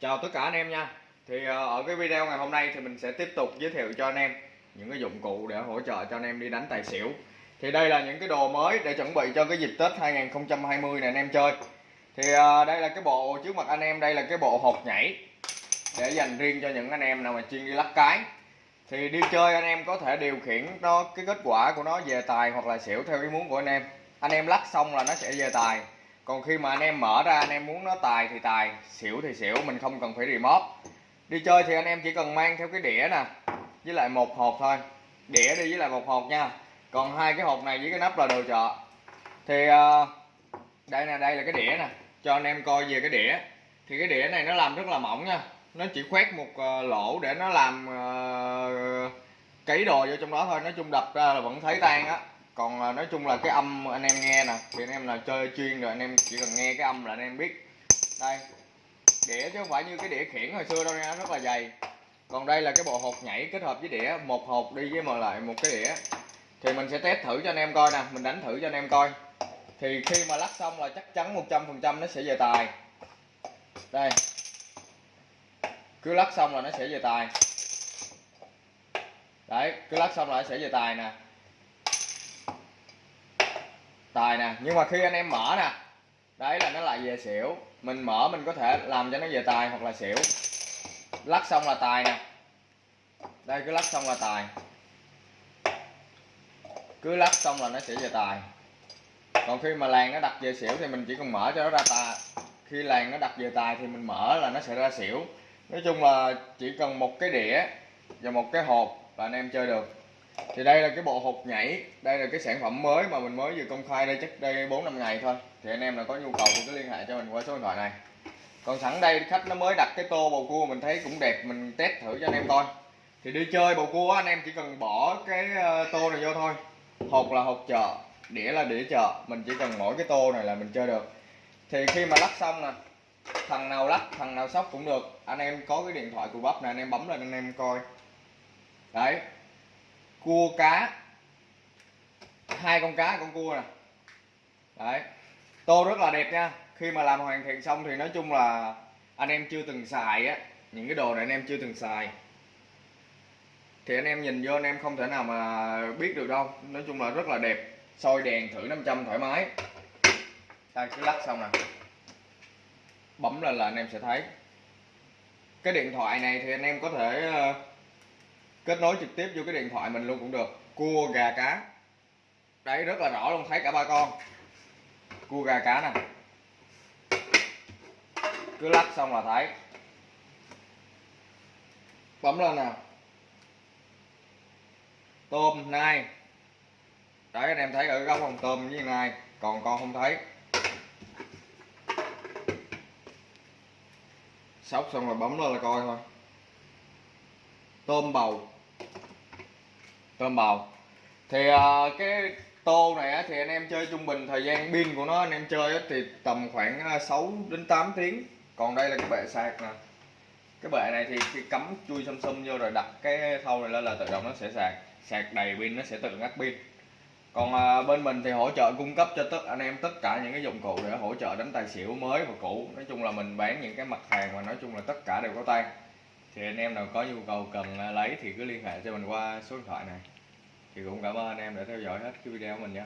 Chào tất cả anh em nha. Thì ờ, ở cái video ngày hôm nay thì mình sẽ tiếp tục giới thiệu cho anh em những cái dụng cụ để hỗ trợ cho anh em đi đánh tài xỉu. Thì đây là những cái đồ mới để chuẩn bị cho cái dịp Tết 2020 này anh em chơi. Thì ờ, đây là cái bộ, trước mặt anh em đây là cái bộ hột nhảy Để dành riêng cho những anh em nào mà chuyên đi lắc cái. Thì đi chơi anh em có thể điều khiển nó, cái kết quả của nó về tài hoặc là xỉu theo ý muốn của anh em. Anh em lắc xong là nó sẽ về tài còn khi mà anh em mở ra, anh em muốn nó tài thì tài, xỉu thì xỉu, mình không cần phải remote. Đi chơi thì anh em chỉ cần mang theo cái đĩa nè, với lại một hộp thôi. Đĩa đi với lại một hộp nha. Còn hai cái hộp này với cái nắp là đồ chợ. Thì ờ, đây nè, đây là cái đĩa nè. Cho anh em coi về cái đĩa. Thì cái đĩa này nó làm rất là mỏng nha. Nó chỉ khoét một ờ, lỗ để nó làm ờ, cấy đồ vô trong đó thôi. Nói chung đập ra là vẫn thấy tan á còn à, nói chung là cái âm anh em nghe nè, thì anh em là chơi chuyên rồi, anh em chỉ cần nghe cái âm là anh em biết. Đây, đĩa chứ không phải như cái đĩa khiển hồi xưa đâu nha, rất là dày. Còn đây là cái bộ hột nhảy kết hợp với đĩa, một hộp đi với mà lại một cái đĩa. Thì mình sẽ test thử cho anh em coi nè, mình đánh thử cho anh em coi. Thì khi mà lắc xong là chắc chắn 100% nó sẽ về tài. Đây. Cứ lắc xong là nó sẽ về tài. Đấy, cứ lắc xong là nó sẽ về tài nè tài nè, nhưng mà khi anh em mở nè, đấy là nó lại về xỉu. Mình mở mình có thể làm cho nó về tài hoặc là xỉu. Lắc xong là tài nè. Đây, cứ lắc xong là tài. Cứ lắc xong là nó sẽ về tài. Còn khi mà làng nó đặt về xỉu thì mình chỉ cần mở cho nó ra tài. Khi làng nó đặt về tài thì mình mở là nó sẽ ra xỉu. Nói chung là chỉ cần một cái đĩa và một cái hộp là anh em chơi được thì đây là cái bộ hộp nhảy. Đây là cái sản phẩm mới mà mình mới vừa công khai đây, chắc đây bốn năm ngày thôi. Thì anh em nào có nhu cầu thì cứ liên hệ cho mình qua số điện thoại này. Còn sẵn đây, khách nó mới đặt cái tô bầu cua mình thấy cũng đẹp, mình test thử cho anh em coi. Thì đi chơi bầu cua anh em chỉ cần bỏ cái ờ, tô này vô thôi. Hộp là hộp chợ, đĩa là đĩa chợ. Mình chỉ cần mỗi cái tô này là mình chơi được. Thì khi mà lắp xong nè, thằng nào lắp, thằng nào sóc cũng được. Anh em có cái điện thoại của bắp này anh em bấm lên anh em coi. Đấy cua cá. Hai con cá, con cua nè. Đấy. Tô rất là đẹp nha. Khi mà làm hoàn thiện xong thì nói chung là anh em chưa từng xài á. Những cái đồ này anh em chưa từng xài. Thì anh em nhìn vô anh em không thể nào mà biết được đâu. Nói chung là rất là đẹp. Soi đèn thử 500 thoải mái. Ta cứ lắc xong nè. Bấm lên là anh em sẽ thấy. Cái điện thoại này thì anh em có thể ờ, kết nối trực tiếp vô cái điện thoại mình luôn cũng được. Cua, gà, cá. Đấy, rất là rõ luôn, thấy cả ba con. Cua, gà, cá nè. Cứ lắc xong là thấy. Bấm lên nè. Tôm, nai. Đấy, anh em thấy ở góc con tôm với nai, còn con không thấy. Sóc xong rồi bấm lên là coi thôi. Tôm bầu tôm bầu. Thì à, cái tô này á, thì anh em chơi trung bình thời gian pin của nó anh em chơi á, thì tầm khoảng à, 6 đến 8 tiếng. Còn đây là cái bệ sạc nè. Cái bệ này thì khi cắm chui xăm xăm vô rồi đặt cái thau này lên là tự động nó sẽ sạc. Sạc đầy pin nó sẽ tự ngắt pin. Còn à, bên mình thì hỗ trợ cung cấp cho tất anh em tất cả những cái dụng cụ để hỗ trợ đánh tài xỉu mới và cũ. Nói chung là mình bán những cái mặt hàng mà nói chung là tất cả đều có tan thì anh em nào có nhu cầu cần à, lấy thì cứ liên hệ cho mình qua số điện thoại này. Thì cũng cảm ơn anh em đã theo dõi hết cái video của mình nha